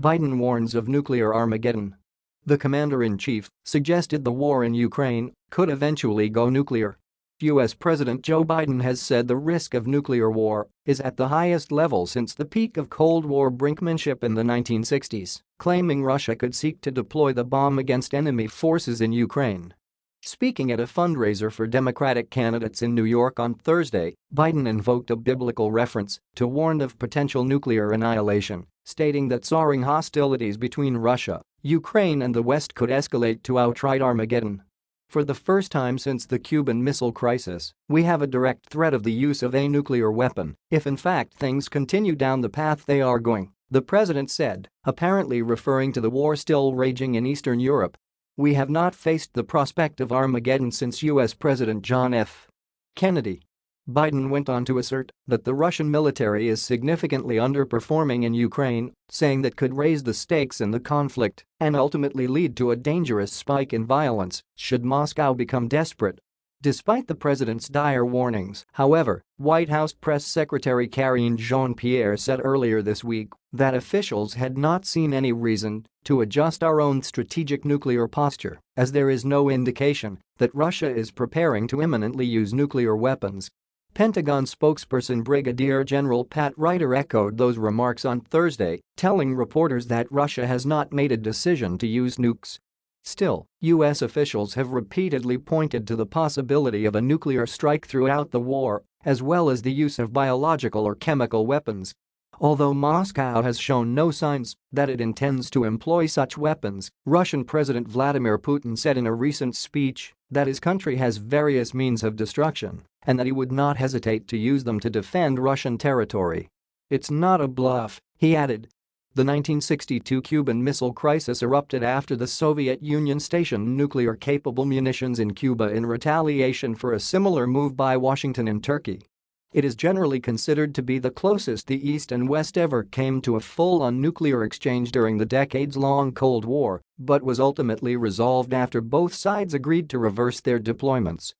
Biden warns of nuclear Armageddon. The commander-in-chief suggested the war in Ukraine could eventually go nuclear. U.S. President Joe Biden has said the risk of nuclear war is at the highest level since the peak of Cold War brinkmanship in the 1960s, claiming Russia could seek to deploy the bomb against enemy forces in Ukraine. Speaking at a fundraiser for Democratic candidates in New York on Thursday, Biden invoked a biblical reference to warn of potential nuclear annihilation, stating that soaring hostilities between Russia, Ukraine and the West could escalate to outright Armageddon. For the first time since the Cuban Missile Crisis, we have a direct threat of the use of a nuclear weapon if in fact things continue down the path they are going, the president said, apparently referring to the war still raging in Eastern Europe. We have not faced the prospect of Armageddon since U.S. President John F. Kennedy Biden went on to assert that the Russian military is significantly underperforming in Ukraine, saying that could raise the stakes in the conflict and ultimately lead to a dangerous spike in violence should Moscow become desperate. Despite the president's dire warnings, however, White House Press Secretary Karine Jean-Pierre said earlier this week that officials had not seen any reason to adjust our own strategic nuclear posture, as there is no indication that Russia is preparing to imminently use nuclear weapons Pentagon spokesperson Brigadier General Pat Ryder echoed those remarks on Thursday, telling reporters that Russia has not made a decision to use nukes. Still, U.S. officials have repeatedly pointed to the possibility of a nuclear strike throughout the war, as well as the use of biological or chemical weapons. Although Moscow has shown no signs that it intends to employ such weapons, Russian President Vladimir Putin said in a recent speech that his country has various means of destruction and that he would not hesitate to use them to defend Russian territory. It's not a bluff, he added. The 1962 Cuban Missile Crisis erupted after the Soviet Union stationed nuclear-capable munitions in Cuba in retaliation for a similar move by Washington in Turkey. It is generally considered to be the closest the East and West ever came to a full-on nuclear exchange during the decades-long Cold War, but was ultimately resolved after both sides agreed to reverse their deployments